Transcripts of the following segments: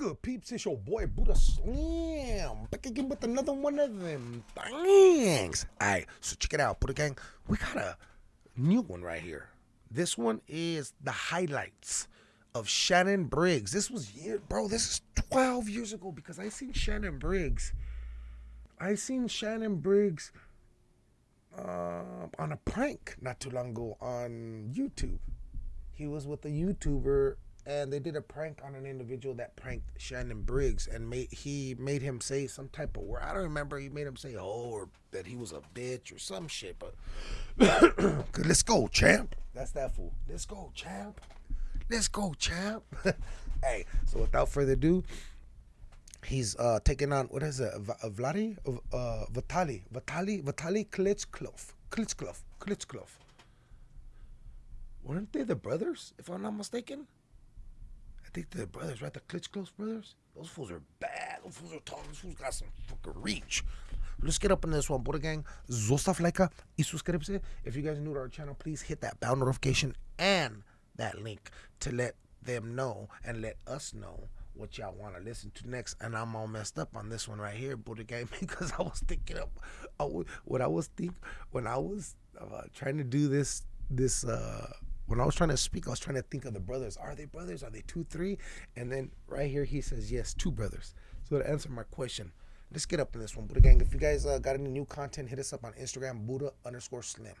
good, peeps? It's your boy Buddha Slim back again with another one of them things. Alright, so check it out, Buddha Gang. We got a new one right here. This one is the highlights of Shannon Briggs. This was year, bro. This is 12 years ago because I seen Shannon Briggs. I seen Shannon Briggs uh, on a prank not too long ago on YouTube. He was with a YouTuber and they did a prank on an individual that pranked Shannon Briggs and made he made him say some type of word. I don't remember. He made him say oh or that he was a bitch or some shit. But let's go, champ. That's that fool. Let's go, champ. Let's go, champ. hey, so without further ado, he's uh taking on what is it? V- uh, Vladi, uh, Vitali, Vitali, Vitali Klitschko, Klitschko, Klitschko. Weren't they the brothers, if I'm not mistaken? I think they're brothers, right? The Klitschko brothers. Those fools are bad. Those fools are tall. Those fools got some fucking reach. Let's get up in this one, Buddha Gang. Zostav like y. If you guys are new to our channel, please hit that bell notification and that link to let them know and let us know what y'all want to listen to next. And I'm all messed up on this one right here, Buddha Gang, because I was thinking of what I was think when I was uh, trying to do this this uh when I was trying to speak, I was trying to think of the brothers. Are they brothers? Are they two, three? And then right here he says yes, two brothers. So to answer my question, let's get up in this one, Buddha Gang. If you guys uh, got any new content, hit us up on Instagram, Buddha underscore Slim.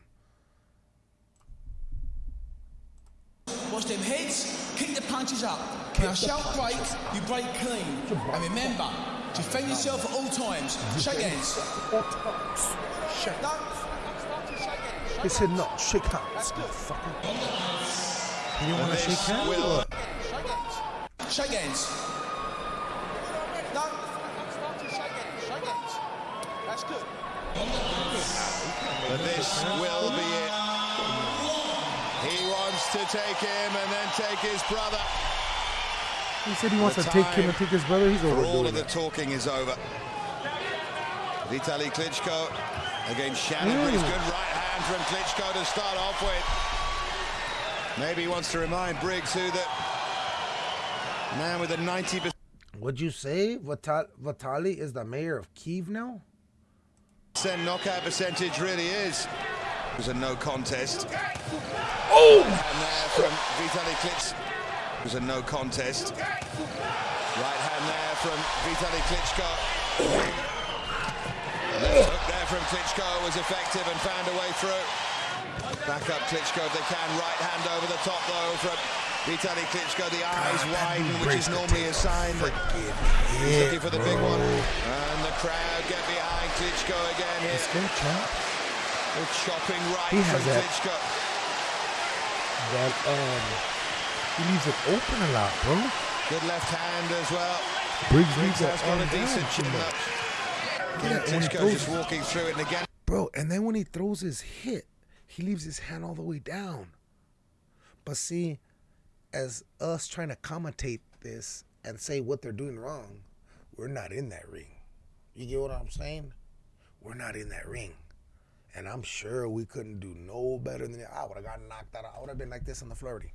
Watch them heads, keep the punches up. When I shout break, you break clean. And remember, defend yourself at all times. Shake hands. Shake. He said no, shake hands. That's good. Fucking. You want to shake hands? will- Shake hands. Shake hands. No. Shake hands. That's good. But this will be it. He wants to take him and then take his brother. He said he wants to take him and take his brother. He's For all of the talking is over. Vitaly Klitschko against Shannon. Briggs. Good right from Klitschko to start off with. Maybe he wants to remind Briggs who that man with a 90% Would you say Vital- Vitali is the mayor of Kiev now? Send knockout percentage really is. It was a no contest. Oh! And there from Vitali Klitschko. It was a no contest. Right hand there from Vitali Klitschko. Left hook there from Klitschko was effective and found a way through. Back up Klitschko if they can. Right hand over the top though from Vitaly Klitschko. The eyes widen, which is normally a sign that he's looking for the big one. And the crowd get behind Klitschko again here. Let's go, champ. The chopping right He from that- Klitschko. That, um, he leaves it open a lot, bro. Good left hand as well. Briggs, Briggs has got a decent chin up. Yeah, and when he throws- just walking through it and again. Bro, and then when he throws his hit, he leaves his hand all the way down. But see, as us trying to commentate this and say what they're doing wrong, we're not in that ring. You get what I'm saying? We're not in that ring. And I'm sure we couldn't do no better than that. I would have gotten knocked out. I would have been like this in the flirty.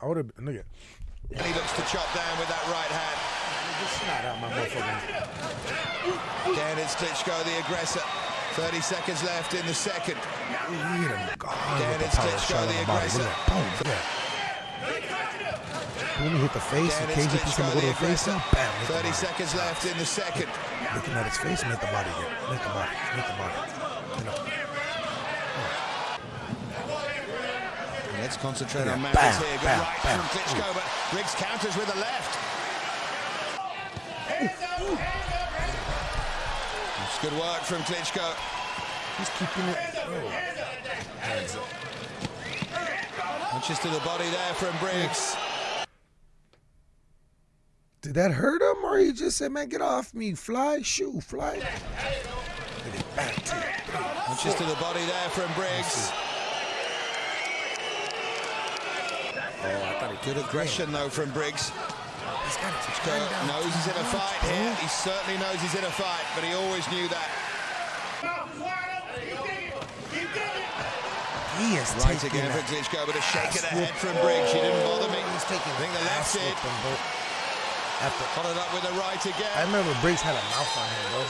I would have been, look at And he looks to chop down with that right hand. Just snot out my motherfucking. Again, it's Klitschko, the aggressor. 30 seconds left in the second. Again, it's the Klitschko, the the body. Look aggressor. Boom. Look at that. Boom, he hit the face. Again, KG piece him Klitschko, the face. Bam. 30 seconds left in the second. Looking at his face, make the body get. Make the body. Make the body. You know. Let's concentrate Yeah, on bam, here. Good bam, right bam. from Klitschko, but Briggs counters with the left. It's good work from Klitschko. He's keeping it. Oh. Hands up. Punches to the body there from Briggs. Did that hurt him, or he just said, "Man, get off me, fly, shoe, fly"? Look at Bam, two, three. Punches to oh, the body there from Briggs. Oh, I thought he Good aggression though from Briggs. He's got it. Klitschko knows he's in a fight here. Mm-hmm. He certainly knows he's in a fight, but he always knew that. He He is Right taking again for a Klitschko, but a shake of the ass head from whooping. Briggs. She didn't bother me. He's taking I think the left ass did. whooping, bro. After, Followed up with the right again. I again. remember Briggs had a mouth on him, bro.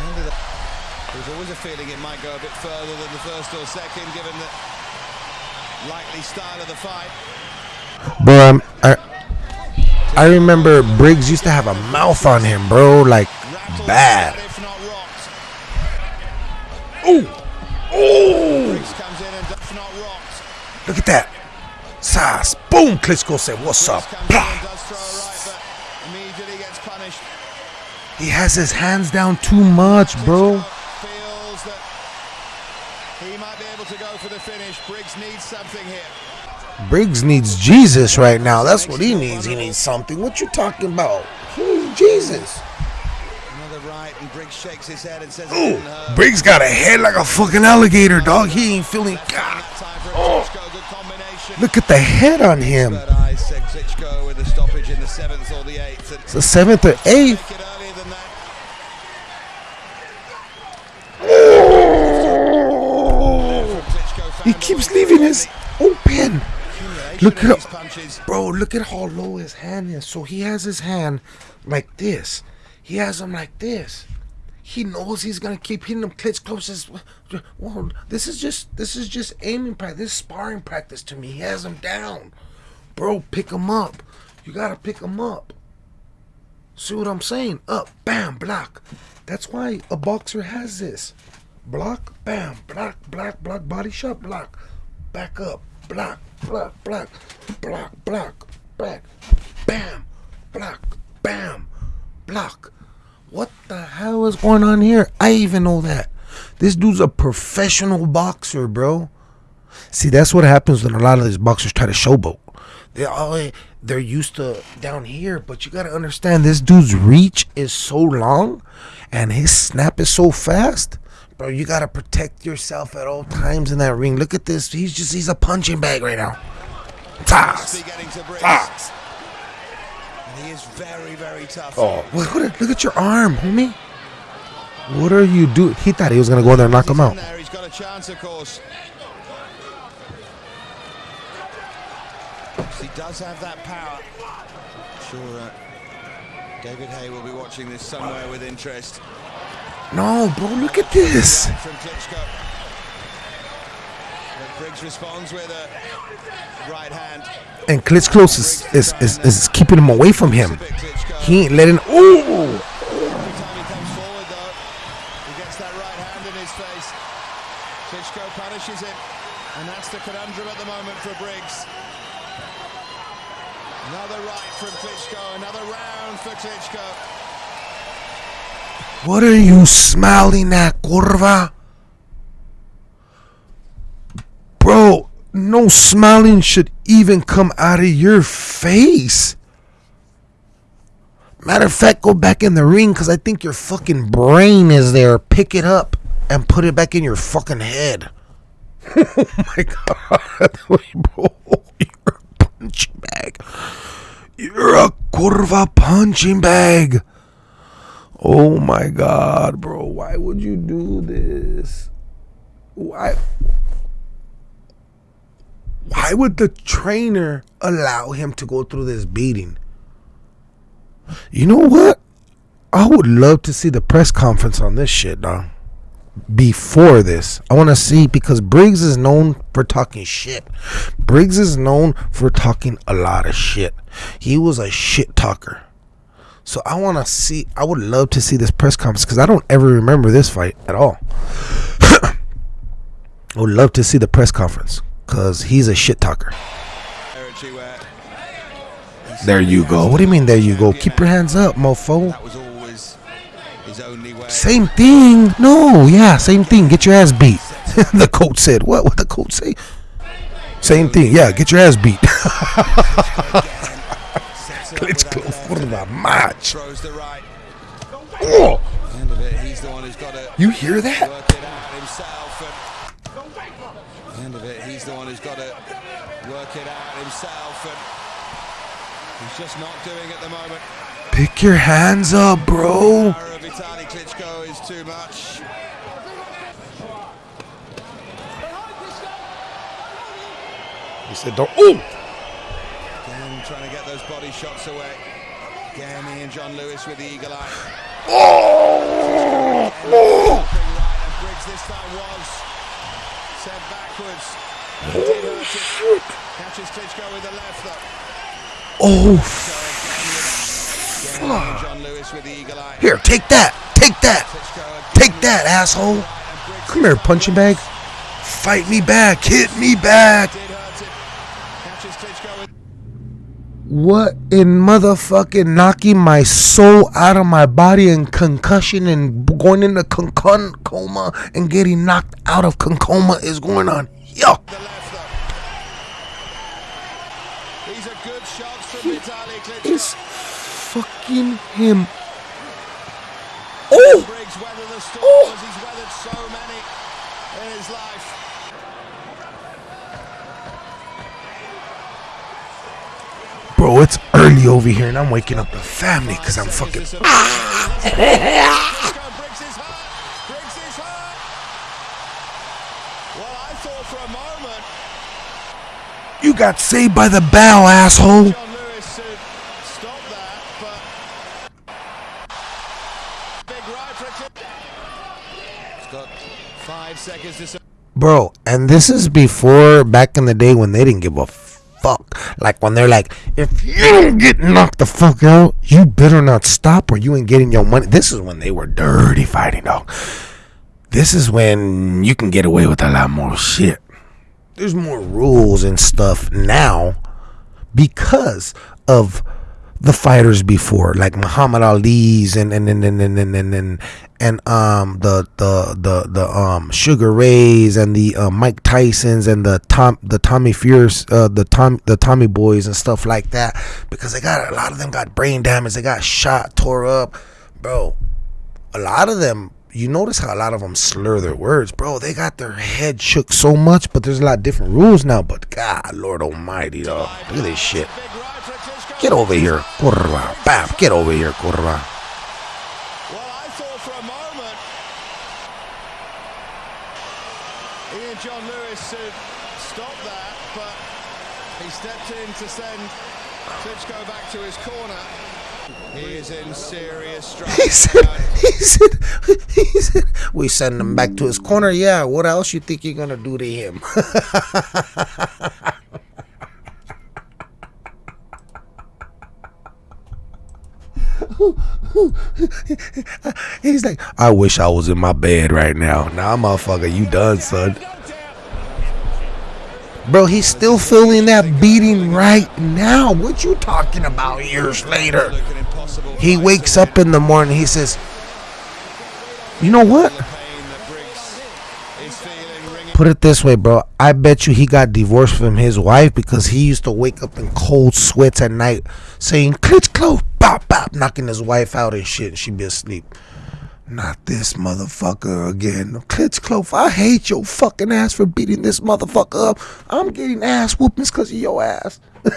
Ended up- There was always a feeling it might go a bit further than the first or second, given the likely style of the fight. Bro, I'm, I I remember Briggs used to have a mouth on him, bro, like bad. Ooh, ooh! Briggs comes in and if not rocked. Look at that, Sas. Boom! Klitschko said, "What's up?" Briggs comes in and Blah. does throw a right, but immediately gets punished. He has his hands down too much, bro. Klitschko feels that he might be able to go for the finish. Briggs needs something here. Briggs needs Jesus right now. That's what he needs. He needs something. What you talking about? He needs Jesus. Another right, and Briggs shakes his head and says, Ooh, it didn't hurt. Briggs got a head like a fucking alligator, dog. He ain't feeling. God, hand time for Oh. Klitschko, good combination. look at the head on him. But I said Klitschko with a stoppage in the seventh or the eighth. And It's the seventh or eighth. make it earlier than that. Klitschko He keeps leaving his open. Look at. Bro, look at how low his hand is. So he has his hand like this. He has him like this. He knows he's gonna keep hitting them clits closest. Well, this is just this is just aiming practice. This is sparring practice to me. He has him down. Bro, pick him up. You gotta pick him up. See what I'm saying? Up, bam, block. That's why a boxer has this. Block, bam, block, block, block, body shot, block. Back up, block, block, block, block, block, back, bam, block, bam, block. What the hell is going on here? I even know that. This dude's a professional boxer, bro. See, that's what happens when a lot of these boxers try to showboat. They all they're used to down here, but you gotta understand this dude's reach is so long and his snap is so fast. Bro, you gotta protect yourself at all times in that ring. Look at this. He's just he's a punching bag right now. Toss. be getting to Briggs. Toss. And he is very, very tough. Oh, look at, look at your arm, homie. What are you doing? He thought he was gonna go in there and knock He's him out. there, He's got a chance, of course. He does have that power. Sure, uh, David Haye will be watching this somewhere with interest. No, bro, look at this. And Klitschko is, is, is, is keeping him away from him. He ain't letting. Ooh! Every time he comes forward, he gets that right hand in his face. Klitschko punishes and that's the conundrum at the moment for Briggs. Another right from Klitschko, another round for Klitschko. What are you smiling at, curva? Bro, no smiling should even come out of your face. Matter of fact, go back in the ring because I think your fucking brain is there. Pick it up and put it back in your fucking head. oh my god, bro, you're a punching bag. You're a curva punching bag. Oh my god, bro. Why would you do this? Why Why would the trainer allow him to go through this beating? You know what? I would love to see the press conference on this shit, dog. Before this, I want to see because Briggs is known for talking shit. Briggs is known for talking a lot of shit. He was a shit talker. So I want to see. I would love to see this press conference because I don't ever remember this fight at all. I would love to see the press conference because he's a shit talker. There you go. What do you mean? There you go. Keep your hands up, mofo. Same thing. No, yeah, same thing. Get your ass beat. the coach said. What? What the coach say? Same thing. Yeah, get your ass beat. Klitschko for the match. Oh. You hear that? end of it, he's the one who's got to work it out himself, and he's just not doing at the moment. Pick your hands up, bro. Vitali Klitschko is too much. He said, "Don't." Oh. Trying to get those body shots away. Again, Ian John Lewis with the eagle eye. Oh. oh! Briggs this time was sent backwards. Did hurt it. Catches Klitschko with the left though. Oh. John Lewis with the eagle eye. Here, take that. Take that. Take that, asshole. Come here, punching bag. Fight me back. Hit me back. did hurt it. Catches Klitschko with What in motherfucking knocking my soul out of my body and concussion and going into concon coma and getting knocked out of concoma is going on? Yo. It's fucking him. Oh! Oh. as he's weathered so many in his life. Bro, it's early over here and I'm waking up the family because I'm fucking. Klitschko Briggs is hurt. Briggs is hurt. Well, I thought for a moment You got saved by the bow, asshole. John Lewis should stop that, but big right for Klitschko. He's got five seconds to. sur- Bro, and this is before back in the day when they didn't give a fuck. Like when they're like, if you don't get knocked the fuck out, you better not stop or you ain't getting your money. This is when they were dirty fighting, dog. This is when you can get away with a lot more shit. There's more rules and stuff now because of the fighters before, like Muhammad Ali's and and and and and and, and, and, um the the the the um Sugar Rays and the uh, Mike Tysons and the Tom the Tommy Fierce uh, the Tom the Tommy Boys and stuff like that because they got a lot of them got brain damage, they got shot, tore up, bro. A lot of them. You notice how a lot of them slur their words, bro. They got their head shook so much, but there's a lot of different rules now. But God, Lord Almighty, dog, look at this shit. Big right for Klitschko. Get over here, curva. Bam, get over here, curva. Well, I thought for a moment Ian John Lewis should stop that, but he stepped in to send Klitschko back to his corner. He is in serious trouble. He said, he said, he said, we send him back to his corner. Yeah, what else you think you're gonna do to him? He's like, I wish I was in my bed right now. Nah, motherfucker, you done, son. Bro, he's still feeling that beating right now. What you talking about years later? He wakes up in the morning. He says, "You know what? Put it this way, bro. I bet you he got divorced from his wife because he used to wake up in cold sweats at night, saying Klitschko, knocking his wife out and shit, and she'd be asleep. Not this motherfucker again. Klitschko, I hate your fucking ass for beating this motherfucker up. I'm getting ass whoopings because of your ass.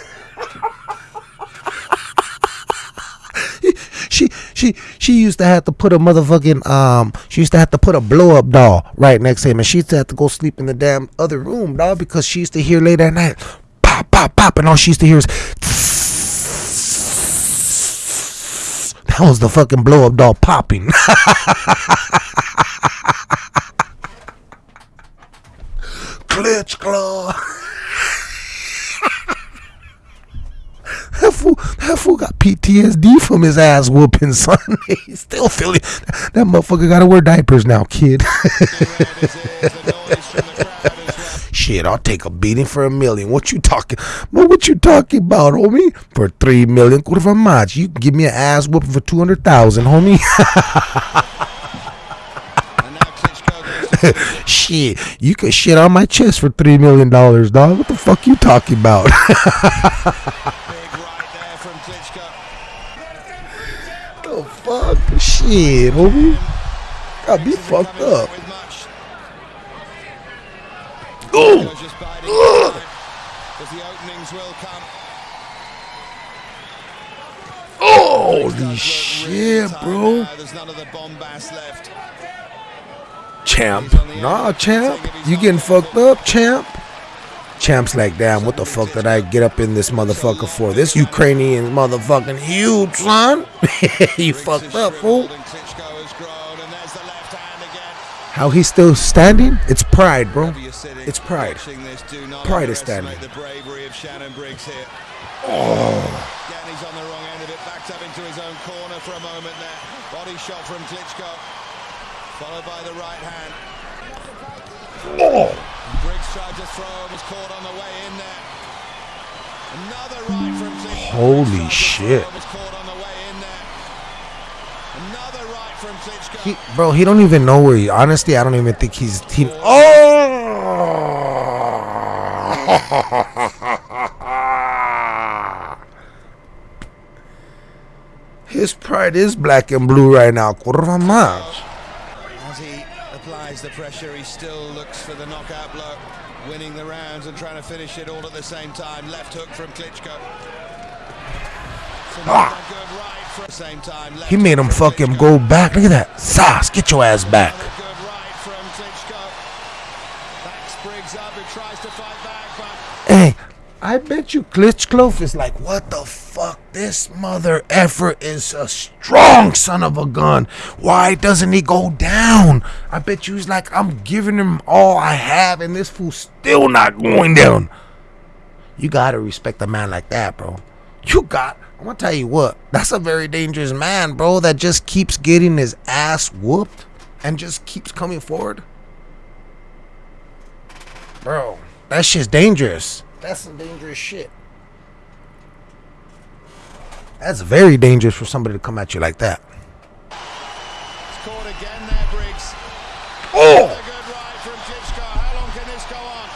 she she she used to have to put a motherfucking um she used to have to put a blow up doll right next to him and she used to have to go sleep in the damn other room dog because she used to hear late at night pop pop pop and all she used to hear is that was the fucking blow up doll popping Glitch claw That fool, that fool got PTSD from his ass whooping, son. He's still feeling that motherfucker gotta wear diapers now, kid. Shit, I'll take a beating for a million. What you talking? But what you talking about, homie? For three million, curva much? You can give me an ass whooping for two hundred thousand, homie. Shit, you can shit on my chest for three million dollars, dog. What the fuck you talking about? the fuck? Shit, homie. Got Isn't fucked up. with much. Ooh. Klitschko's just biding his time, But the openings will come. Holy Does look shit, bro. Champ. Nah, champ. You getting fucked up, champ? Champ's like, damn, what the fuck did I get up in this motherfucker for? This Ukrainian motherfucking huge, son. you fucked up, fool. How he's still standing? It's pride, bro. It's pride. Pride is standing. Oh. He's on the wrong end of it. Backed up into his own corner for a moment there. Body shot from Klitschko. Followed by the right hand. Oh. Briggs tried to throw, was caught on the way in there. Another right from Klitschko. Holy shit. Was caught on the way in there. Another right from Klitschko. He, bro, he don't even know where he. Honestly, I don't even think he's team. Oh! His pride is black and blue right now. As he applies the pressure, he still looks for the knockout blow, winning the rounds and trying to finish it all at the same time. Left hook from Klitschko. Ah. Good right for the same time. He made him hook from fuck him go back. Look at that. Sas, get your ass back. Another good right from Klitschko. Backs Briggs up, who tries to fight back, but Hey, I bet you Klitschko is like, what the fuck? This mother effer is a strong son of a gun. Why doesn't he go down? I bet you he's like, I'm giving him all I have, and this fool's still not going down. You gotta respect a man like that, bro. You got. I'm gonna tell you what. That's a very dangerous man, bro. That just keeps getting his ass whooped and just keeps coming forward. Bro, that shit's dangerous. That's some dangerous shit. That's very dangerous for somebody to come at you like that. it's caught again there, Briggs. Oh! A good right from Klitschko. How long can this go on?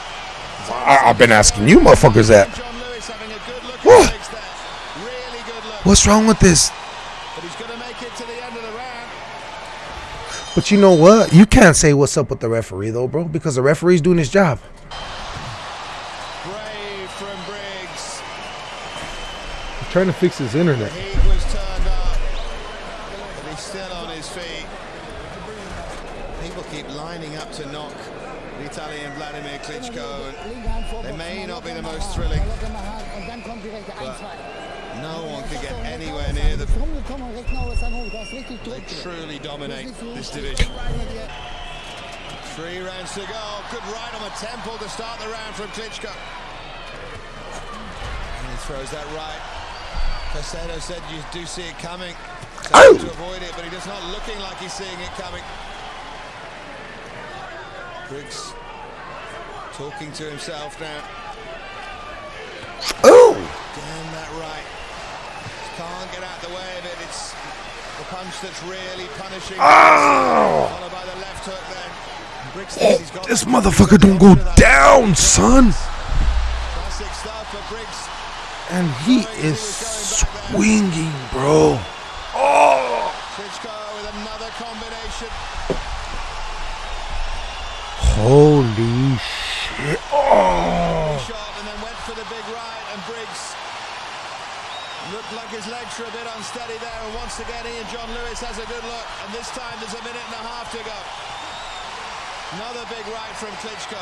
I, I've been asking you motherfuckers that. John Lewis having a good look Whoa. at Briggs there. Really good look. What's wrong with this? But he's going to make it to the end of the round. But you know what? You can't say what's up with the referee though, bro, because the referee's doing his job. Brave from Briggs. He's trying to fix his internet. Heat was turned up, but he's still on his feet. People keep lining up to knock the Italian Vladimir Klitschko. And they may not be the most thrilling, no one can get anywhere near them. They truly dominate this division. Three rounds to go. Good right on the temple to start the round from Klitschko. And he throws that right. Casedo said you do see it coming. Trying to avoid it, but he does not looking like he's seeing it coming. Briggs talking to himself now. Oh! Damn that right. Can't get out the way of it. It's the punch that's really punishing. Oh! Followed by the left hook then. Briggs oh, thinks he's got This motherfucker don't go down, son. Classic stuff, but Briggs And he is swinging, bro. Oh! Klitschko with another combination. Holy shit. Oh! Shot and then went for the big right and Briggs looked like his legs were a bit unsteady there and once again Ian John Lewis has a good look and this time there's a minute and a half to go. Another big right from Klitschko.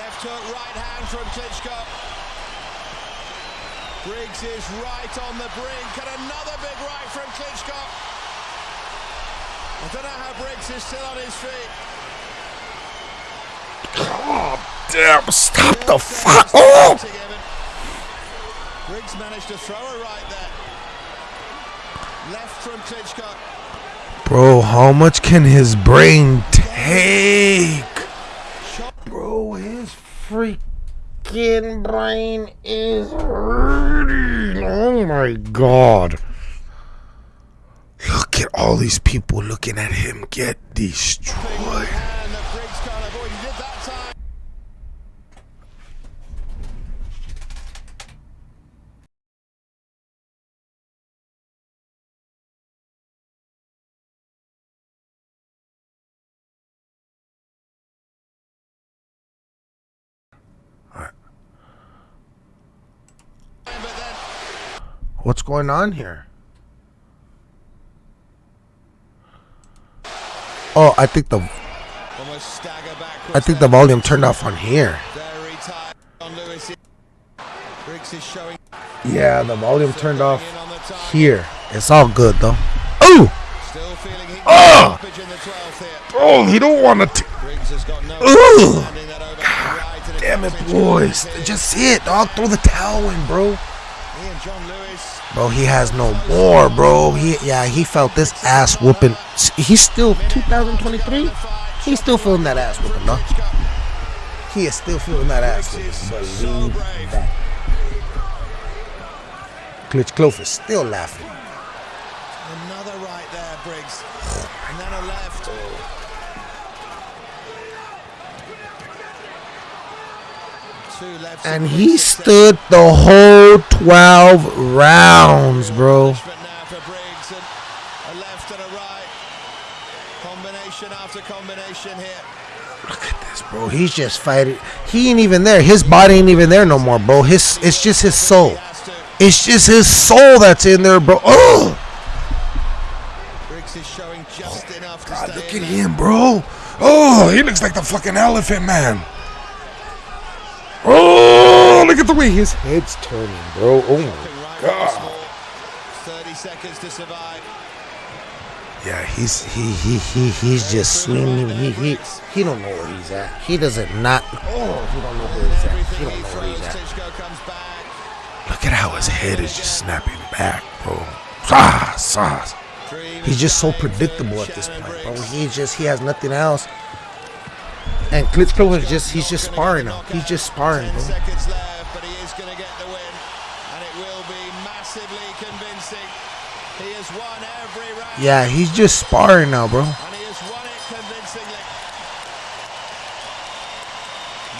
Left hook, right hand from Klitschko. Briggs is right on the brink and another big right from Klitschko. I don't know how Briggs is still on his feet. God damn, stop the fuck. Oh! Briggs managed to throw a right there. Left from Klitschko. Bro, how much can his brain take? Bro, his freaking brain is hurting. Oh my god. Look at all these people looking at him get destroyed. And the Briggs can't avoid. He did that time. But then What's going on here? Oh, I think the. I think the volume turned off on here. Yeah, the volume turned off here. It's all good though. Oh, Still feeling he stoppage in the 12th here. oh, he don't want to. Ugh. it's Damn it, boys. Just see it, dog. Throw the towel in, bro. He and John Lewis. Bro, he has no more, bro. He yeah, he felt this ass whooping. He's still 2023. He's still feeling that ass whooping, dog. He is still feeling that ass whooping. Believe that. Klitschko is still laughing. Another right there, Briggs. And then a left. Oh. Two lefts And he stood the whole 12 rounds, bro. Look at this, bro. He's just fighting. He ain't even there. His body ain't even there no more, bro. His it's just his soul. It's just his soul that's in there, bro. Oh, Briggs is showing just enough God, look at him, bro. Oh, he looks like the fucking elephant man. Oh, look at the way his head's turning, bro. Oh my God. 30 seconds to survive. Yeah, he's he he he he's just swinging. He he he don't know where he's at. He doesn't not. Oh, he don't know where he's at. He don't know where he's at. Klitschko comes back. Look at how his head is just snapping back, bro. Ah, sauce. He's just so predictable at this point, bro. He just he has nothing else. And Klitschko is just he's just sparring now. He's just sparring, bro. seconds left, but he is going to get the win. And it will be massively convincing. He has won every round. Yeah, he's just sparring now, bro. And he has won it convincingly.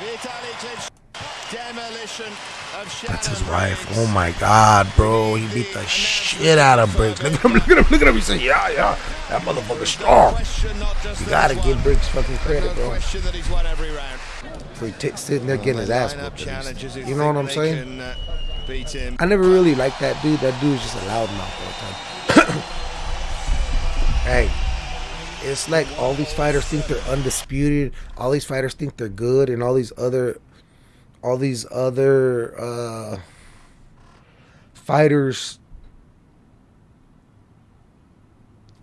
Vitaly Klitschko, demolition of Briggs. Oh my god, bro. He beat the shit out of Briggs. Look at him, look at him, look at him. He said, yeah, yeah. That motherfucker's strong. You gotta give Briggs fucking credit, bro. For t- sitting there getting his ass whooped. You know what I'm saying? I never really liked that dude. That dude's just a loudmouth all the time. hey, it's like all these fighters think they're undisputed. All these fighters think they're good, and all these other, all these other uh, fighters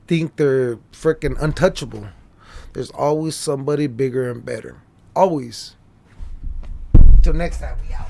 think they're freaking untouchable. There's always somebody bigger and better. Always. Till next time, we out.